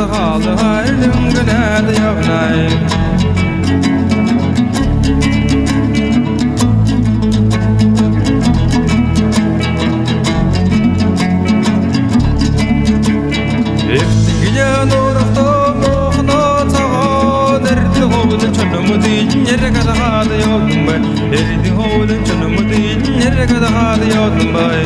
صغالها المنقلاد يا بناي Yergadaha da yodum bay. Erdi hoğulun çönümü değil Yergadaha da yodum bay.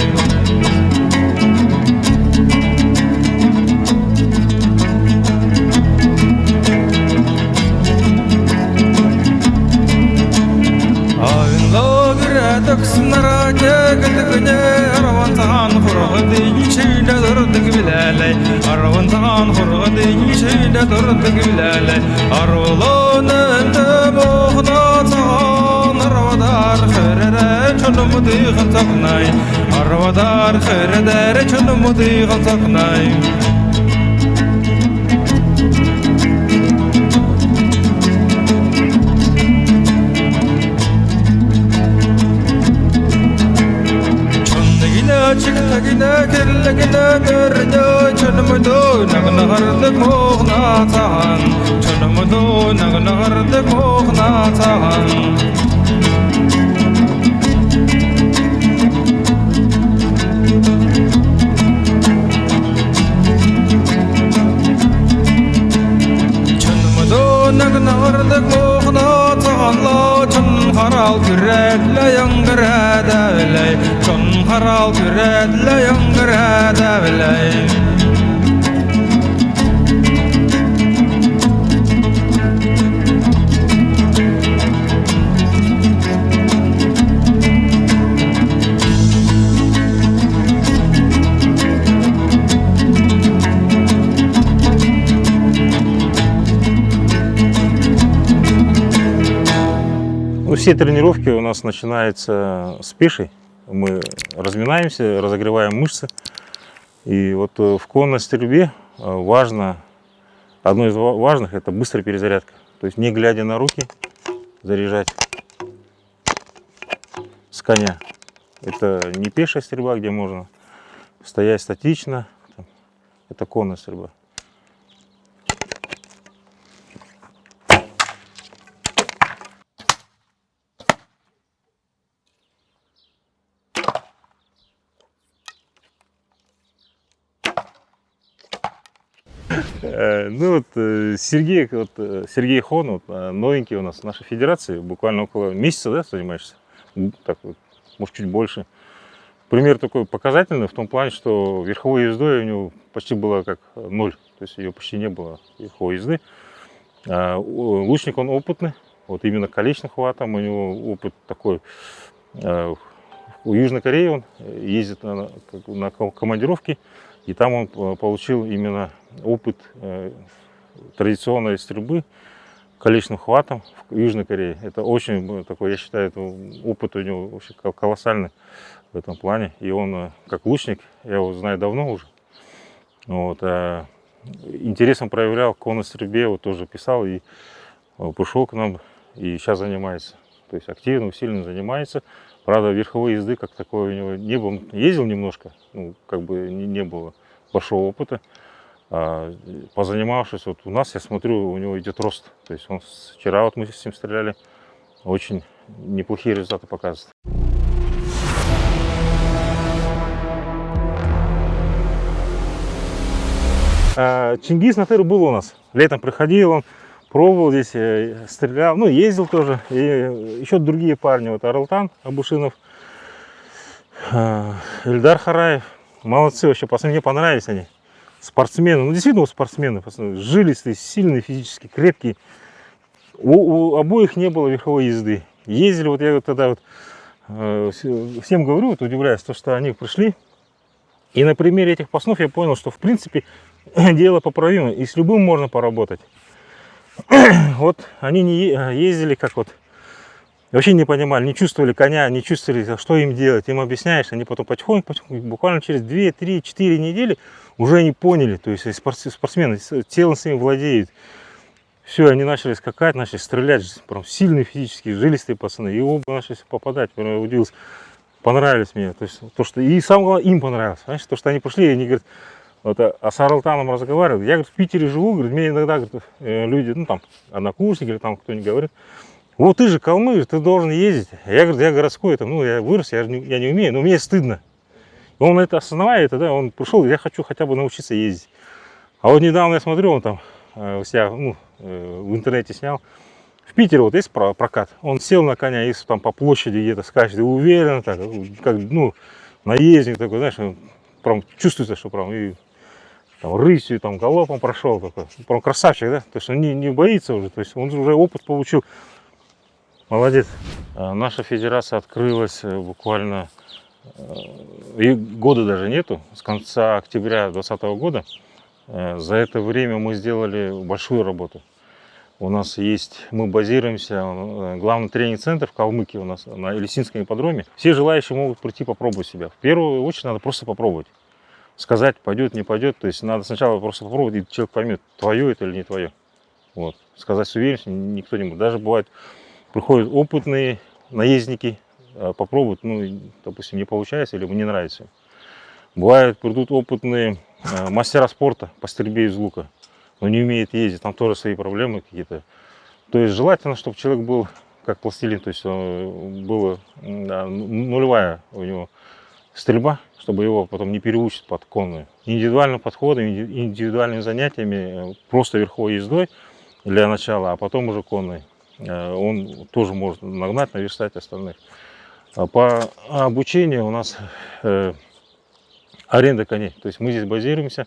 töksüm naraca gıdıgıca Aravan sağan kurgu deyin şeyde durduk bileley Aravan sağan kurgu deyin şeyde durduk bileley Arulun önde boğda sağan Arvadar kırere çölümü dıyğın saknay Arvadar kırere çölümü dıyğın saknay chik thagina kel lagina ker jo chunam do nag nahar de moh na chahan chunam do nag nahar de moh na chahan все тренировки у нас начинаются с пешей. Мы разминаемся, разогреваем мышцы. И вот э, в конной стрельбе э, важно, одно из ва- важных, это быстрая перезарядка. То есть не глядя на руки, заряжать с коня. Это не пешая стрельба, где можно стоять статично. Это конная стрельба. Ну вот э, Сергей, вот, э, Сергей Хон, вот, э, новенький у нас в нашей федерации, буквально около месяца, да, занимаешься? Так вот, может чуть больше. Пример такой показательный в том плане, что верховой ездой у него почти было как ноль, то есть ее почти не было верховой езды. А, лучник он опытный, вот именно количным хватом у него опыт такой. А, У Южной Кореи он ездит на, на ко- командировки, и там он э, получил именно опыт э, традиционной стрельбы количным хватом в Южной Корее. Это очень э, такой, я считаю, это опыт у него вообще кол- колоссальный в этом плане. И он э, как лучник, я его знаю давно уже. Вот, а, интересом проявлял к стрельбе, вот тоже писал и пришел к нам и сейчас занимается. То есть активно, усиленно занимается. Правда, верховой езды как такой у него не было. Ездил немножко, ну, как бы не, не было большого опыта. А, позанимавшись, вот у нас, я смотрю, у него идет рост. То есть он вчера вот мы с ним стреляли, очень неплохие результаты показывает. А, Чингис на тыру был у нас. Летом приходил он, пробовал здесь, э, стрелял, ну, ездил тоже. И еще другие парни, вот Аралтан Абушинов, а, Эльдар Хараев. Молодцы вообще, пацаны, мне понравились они. Спортсмены, ну, действительно спортсмены, жилистые, сильные физически, крепкие. У, у обоих не было верховой езды. Ездили, вот я вот тогда вот э, все- всем говорю, вот удивляюсь, то, что они пришли. И на примере этих паснов я понял, что в принципе дело поправимо, и с любым можно поработать. вот они не ездили как вот, вообще не понимали, не чувствовали коня, не чувствовали, что им делать. Им объясняешь, они потом потихоньку, потихоньку буквально через 2, 3, 4 недели уже они поняли, то есть спортс- спортсмены телом своим владеют. Все, они начали скакать, начали стрелять, прям сильные физически, жилистые пацаны. И оба начали попадать, прям удивился. Понравились мне. То есть, то, что... И самое главное, им понравилось. Знаешь, то, что они пришли, и они говорят, Вот, а а с Арлтаном разговаривал. Я говорит, в Питере живу, говорит, мне иногда говорит, э, люди, ну там, однокурсники или там кто-нибудь говорит, вот ты же калмык, ты должен ездить. Я говорю, я городской, там, ну я вырос, я, не, я не умею, но мне стыдно. Он это осознавая, это, да, он пришел, я хочу хотя бы научиться ездить. А вот недавно я смотрю, он там э, у себя ну, э, в интернете снял. В Питере вот есть про- прокат. Он сел на коня и там по площади где-то скачет, уверенно, так, как, ну, наездник такой, знаешь, прям чувствуется, что прям и там, рысью, там, галопом прошел такой. Прям красавчик, да? То есть он не, не боится уже, то есть он уже опыт получил. Молодец. А Наша федерация открылась э, буквально э, и года даже нету, с конца октября 2020 года. Э, За это время мы сделали большую работу. У нас есть, мы базируемся, главный тренинг-центр в Калмыкии у нас на Элисинском ипподроме. Все желающие могут прийти попробовать себя. В первую очередь надо просто попробовать. Сказать, пойдет, не пойдет. То есть надо сначала просто попробовать, и человек поймет, твое это или не твое. Вот. Сказать с уверенностью никто не может. Даже бывает, приходят опытные наездники, э, попробуют, ну, допустим, не получается или ему не нравится. Бывает, придут опытные э, мастера спорта по стрельбе из лука, но не умеет ездить, там тоже свои проблемы какие-то. То есть желательно, чтобы человек был как пластилин, то есть э, была да, ну- нулевая у него стрельба, чтобы его потом не переучить под конную. Индивидуальным подходом, инди- индивидуальными занятиями, просто верховой ездой для начала, а потом уже конной. Э, Он тоже может нагнать, наверстать остальных. А По обучению у нас э, аренда коней. То есть мы здесь базируемся,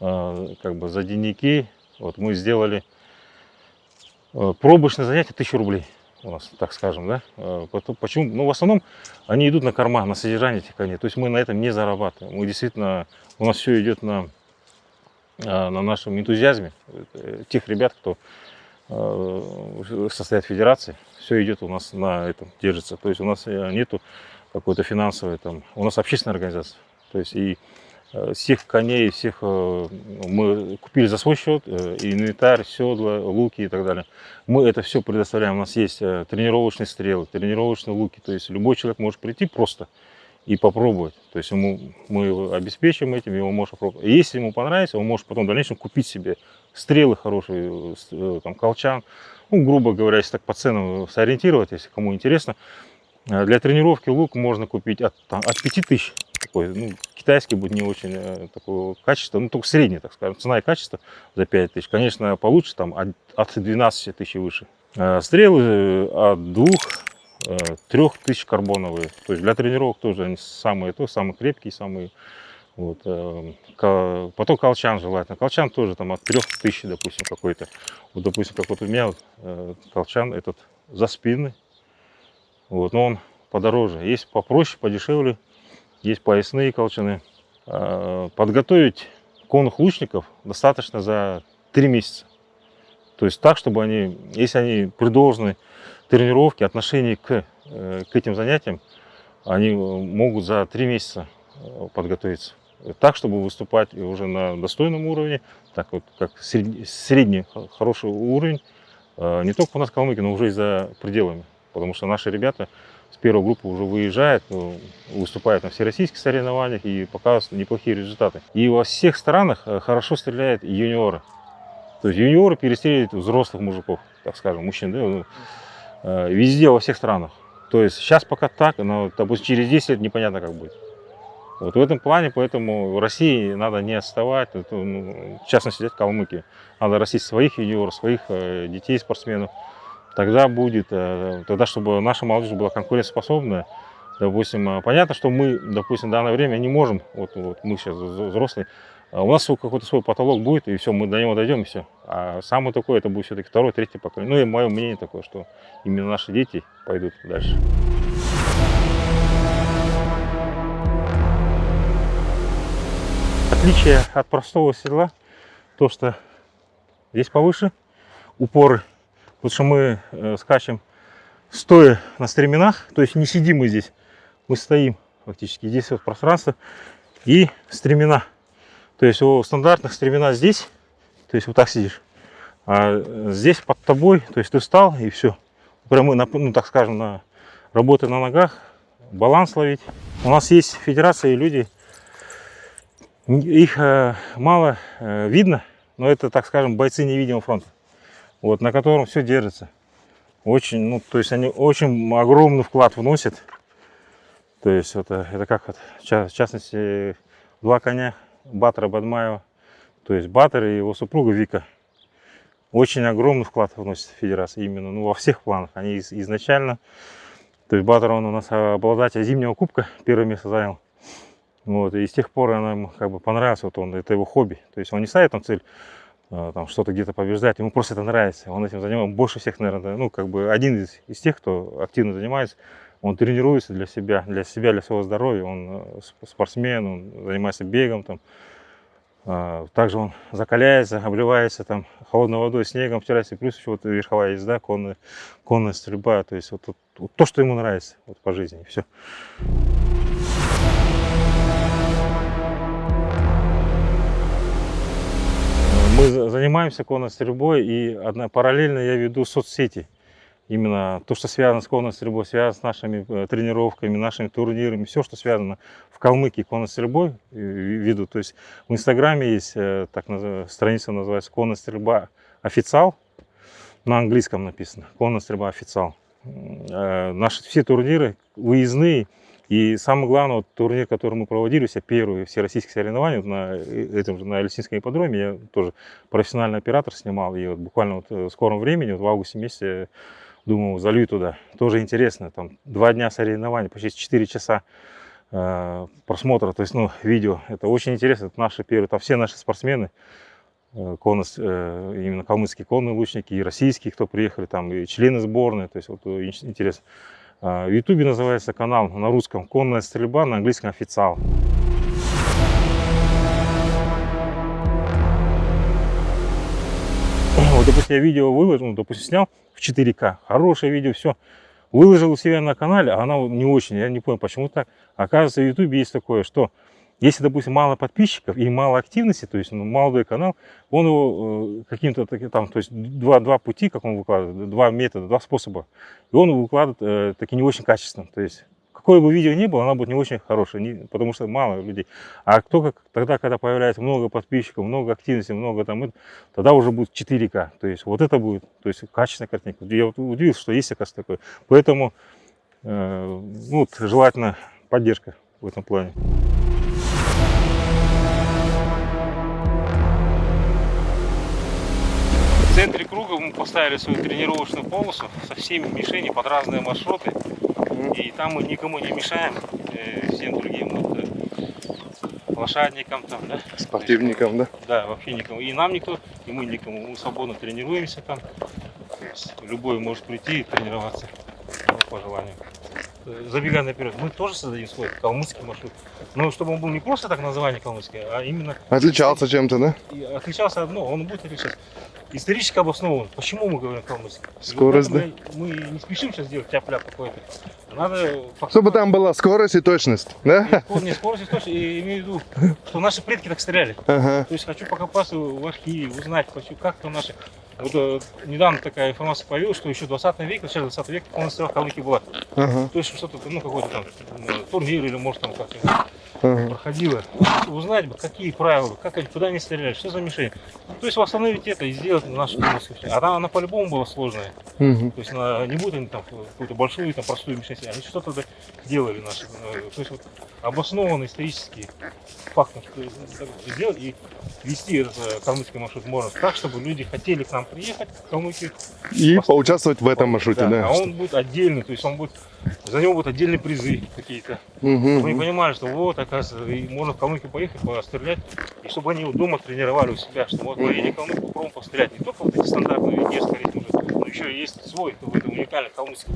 э, как бы за денники. Вот мы сделали пробочное занятие 1000 рублей у нас, так скажем, да. Почему? Ну, в основном они идут на корма, на содержание этих коней. То есть мы на этом не зарабатываем. Мы действительно, у нас все идет на, на нашем энтузиазме тех ребят, кто состоят в федерации. Все идет у нас на этом, держится. То есть у нас э, нету какой-то финансовой там, у нас общественная организация. То есть и э, всех коней, всех э, мы купили за свой счет, э, инвентарь, седла, луки и так далее. Мы это все предоставляем. У нас есть э, тренировочные стрелы, тренировочные луки. То есть любой человек может прийти просто и попробовать. То есть ему, мы обеспечим этим, его может попробовать. И если ему понравится, он может потом в дальнейшем купить себе стрелы хорошие, э, э, там, колчан. Ну, грубо говоря, если так по ценам сориентировать, если кому интересно. Э, Для тренировки лук можно купить от, там, от 5000. Такой, ну, китайский будет не очень э, такого качества, ну, только средний, так скажем. Цена и качество за 5000. Конечно, получше там от, от 12 тысяч выше. Э, Стрелы от двух э, трех тысяч карбоновые. То есть для тренировок тоже они самые, то, самые крепкие, самые. Вот, э, потом колчан желательно. Колчан тоже там от трех тысяч, допустим, какой-то. Вот, допустим, как вот у меня э, колчан этот за спины. Вот, но он подороже. Есть попроще, подешевле. Есть поясные колчаны. Э, Подготовить конных лучников достаточно за три месяца. То есть так, чтобы они, если они при должной тренировке, отношении к, э, к этим занятиям, они э, могут за три месяца э, подготовиться. Так, чтобы выступать уже на достойном уровне, так вот, как средний, средний хороший уровень, не только у нас в Калмыкии, но уже и за пределами. Потому что наши ребята с первой группы уже выезжают, выступают на всероссийских соревнованиях и показывают неплохие результаты. И во всех странах хорошо стреляют юниоры. То есть юниоры перестреливают взрослых мужиков, так скажем, мужчин, да, ну, везде, во всех странах. То есть сейчас пока так, но, допустим, через 10 лет непонятно, как будет. Вот в этом плане, поэтому России надо не отставать, это, ну, в частности, взять Калмыкию. Надо растить своих юниоров, своих э, детей, спортсменов. Тогда будет, э, тогда, чтобы наша молодежь была конкурентоспособная, допустим, э, понятно, что мы, допустим, в данное время не можем, вот, вот мы сейчас взро- взрослые, у нас какой-то свой потолок будет, и все, мы до него дойдем, и все. А самое такое, это будет все-таки второе, третье поколение. Ну и мое мнение такое, что именно наши дети пойдут дальше. Отличие от простого седла, то что здесь повыше упоры, потому что мы э, скачем стоя на стременах, то есть не сидим мы здесь, мы стоим фактически, здесь вот пространство и стремена. То есть у стандартных стремена здесь, то есть вот так сидишь, а здесь под тобой, то есть ты встал и все. Прямо, ну так скажем, на работы на ногах, баланс ловить. У нас есть федерация и люди, Их э, мало э, видно, но это, так скажем, бойцы невидимого фронта, вот, на котором все держится. Очень, ну, то есть они очень огромный вклад вносят. То есть это, это как, вот, в частности, два коня Батора Бадмаева, то есть Батор и его супруга Вика. Очень огромный вклад вносит федерацию именно, ну, во всех планах. Они из- изначально, то есть Батор, он у нас обладатель зимнего кубка, первое место занял. Вот, и с тех пор она ему как бы понравилась, вот он, это его хобби. То есть он не ставит там цель э, там что-то где-то побеждать, ему просто это нравится. Он этим занимается, больше всех, наверное, ну, как бы один из, из тех, кто активно занимается. Он тренируется для себя, для себя, для своего здоровья. Он э, сп- спортсмен, он занимается бегом там. А, Также он закаляется, обливается там холодной водой, снегом, втирается. Плюс еще вот верховая езда, конная, конная стрельба. То есть вот, вот- вот то, что ему нравится вот, по жизни. Все. Мы за- занимаемся конной стрельбой, и одна, параллельно я веду соцсети. Именно то, что связано с конной стрельбой, связано с нашими э, тренировками, нашими турнирами, все, что связано в Калмыкии конной стрельбой э, веду. То есть в Инстаграме есть э, так называемая страница, называется конная стрельба официал, на английском написано, конная стрельба официал. Наши все турниры выездные, и самое главное, вот турнир, который мы проводили, все первые всероссийские соревнования вот на этом же, на Эльсинском ипподроме, я тоже профессиональный оператор снимал, и вот буквально вот в скором времени, вот в августе месяце, думаю, залью туда. Тоже интересно, там два дня соревнований, почти 4 часа э, просмотра, то есть, ну, видео. Это очень интересно, это наши первые, там все наши спортсмены, э, конно, с- э, именно калмыцкие конные лучники, и российские, кто приехали, там, и члены сборной, то есть, вот э, ин- интересно. А, В Ютубе называется канал на русском «Конная стрельба», на английском «Официал». Вот, допустим, я видео выложил, ну, допустим, снял в 4К, хорошее видео, все. Выложил у себя на канале, а она не очень, я не понял, почему так. Оказывается, в Ютубе есть такое, что если, допустим, мало подписчиков и мало активности, то есть ну, молодой канал, он его э, каким-то там, то есть два, два пути, как он выкладывает, два метода, два способа, и он выкладывает э, таки не очень качественно. То есть какое бы видео ни было, оно будет не очень хорошее, не- потому что мало людей. А кто как, тогда, когда появляется много подписчиков, много активности, много там, тогда уже будет 4К. То есть вот это будет, то есть качественная картинка. Я вот удивился, что есть, оказывается, такое. Поэтому э, ну, вот, желательно поддержка в этом плане. В центре круга мы поставили свою тренировочную полосу со всеми мишенями под разные маршруты. И там мы никому не мешаем, э, всем другим вот, э, лошадникам там, да? Спортивникам, да? Да, вообще никому. И нам никто, и мы никому. Мы свободно тренируемся там. Любой может прийти и тренироваться по желанию. Э, Забегая наперед, мы тоже создадим свой калмыцкий маршрут. Но чтобы он был не просто так название калмыцкий, а именно Отличался чем-то, да? и отличался одно, он будет отличаться. Исторически обоснован. Почему мы говорим калмыцкий? Скорость, да? Мы, мы не спешим сейчас делать тяп-ляп какой-то. Надо... Чтобы там была скорость и точность, да? И скор- Не скорость, точно, и имею в виду, что наши предки так стреляли. Ага. То есть хочу покопаться в архиве, узнать, хочу, как там наши... Вот э, недавно такая информация появилась, что еще в 20 веке, в начале 20 века у нас стрела Калмыкии была. Ага. То есть что-то, ну, какой-то там э, турнир или, может, там как-то ага. проходило. Узнать бы, какие правила, как они, куда они стреляли, что за мишень. То есть восстановить это и сделать нашу калмыцкую мишень. А она, она по-любому была сложная. Мгм. То есть она, не будут они там какую-то большую, там, простую мишень, они что-то да делали наши. э, То есть вот обоснованные исторические факты сделать и вести этот э, калмыцкий маршрут можно так, чтобы люди хотели к нам приехать, в Калмыкию. И поучаствовать в этом маршруте, да? А он будет отдельный, то есть он будет, за него будут отдельные призы какие-то. Мгм. Чтобы они понимали, что вот, оказывается, и можно в Калмыкию поехать, пострелять, и чтобы они дома тренировали у себя, что вот поедем в Калмыкию, попробуем пострелять. Не только вот эти стандартные венгерские ритмы, но еще и есть свой какой-то уникальный калмыцкий.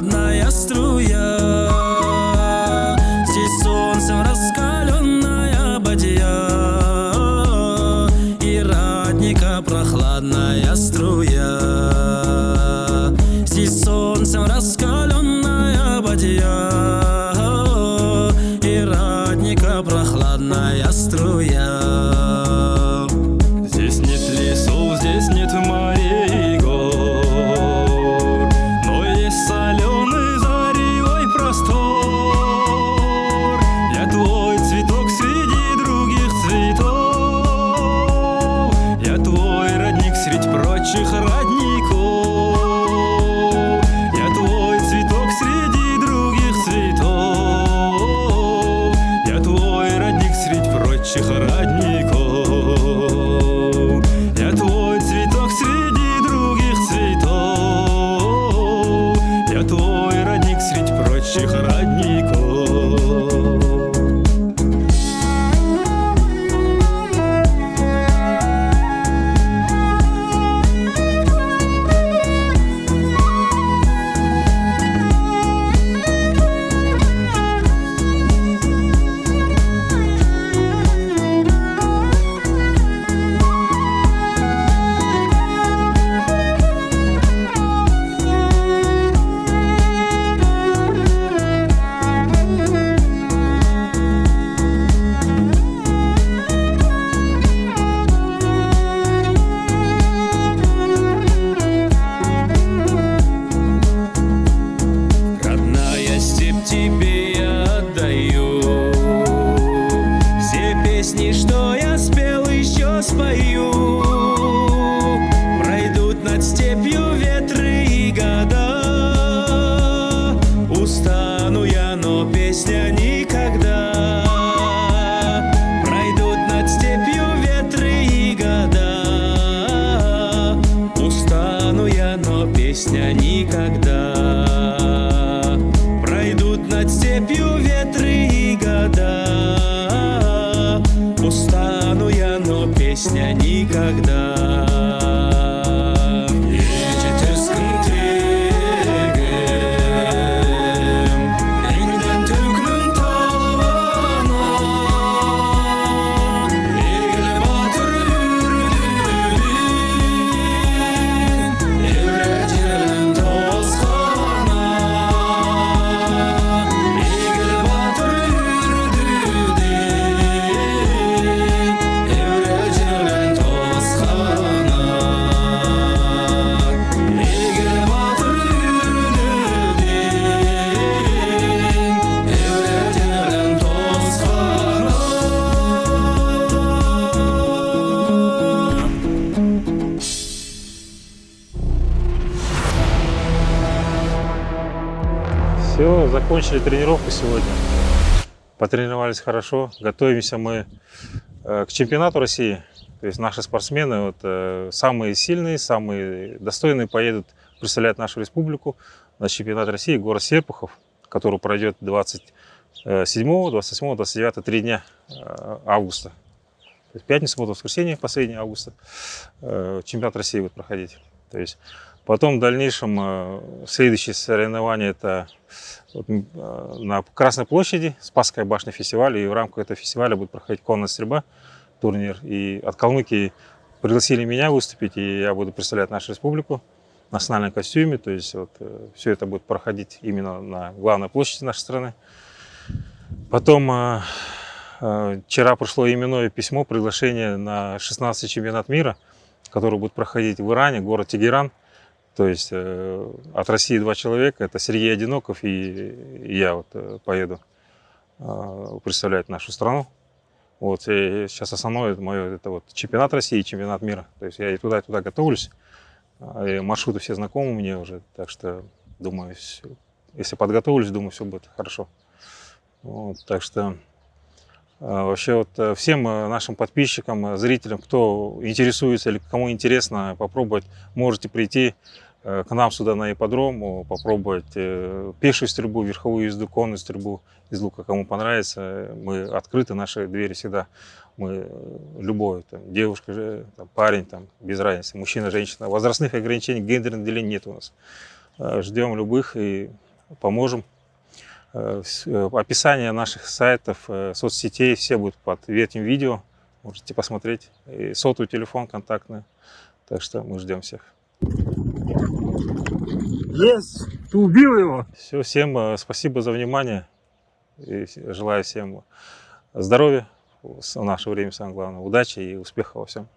Прохладная струя среди прочих но закончили тренировку сегодня. Потренировались хорошо. Готовимся мы э, к чемпионату России. То есть наши спортсмены, вот, э, самые сильные, самые достойные, поедут представлять нашу республику на чемпионат России город Серпухов, который пройдет 27, 28, 29, три дня э, августа. То есть пятница, суббота, воскресенье, последний августа. Чемпионат России будет проходить. То есть потом в дальнейшем э, следующее соревнование это э, на Красной площади, Спасская башня фестиваля, и в рамках этого фестиваля будет проходить конная стрельба, турнир. И от Калмыкии пригласили меня выступить, и я буду представлять нашу республику национальном костюме. То есть вот, все это будет проходить именно на главной площади нашей страны. Потом э, э, вчера пришло именное письмо, приглашение на 16 чемпионат мира, который будет проходить в Иране, город Тегеран. То есть э, от России два человека, это Сергей Одиноков и, я вот э, поеду э, представлять нашу страну. Вот, и сейчас основное это мое это вот чемпионат России и чемпионат мира. То есть я и туда, и туда готовлюсь. А, И маршруты все знакомы мне уже, так что думаю, если подготовлюсь, думаю, все будет хорошо. Вот, так что а, вообще вот э, всем нашим подписчикам, зрителям, кто интересуется или кому интересно попробовать, можете прийти к нам сюда на ипподром, попробовать э, пешую стрельбу, верховую езду, конную стрельбу из лука, кому понравится. Мы открыты, наши двери всегда. Мы э, любой, там, девушка, там, парень, там, без разницы, мужчина, женщина. Возрастных ограничений, гендерных делений нет у нас. Э, Ждем любых и поможем. Э, э, Описание наших сайтов, э, соцсетей, все будут под этим видео. Можете посмотреть. И сотовый телефон контактный. Так что мы ждем всех. Есть! Ты убил его! Все, всем э, спасибо за внимание. И желаю всем здоровья в наше время, самое главное, удачи и успеха во всем.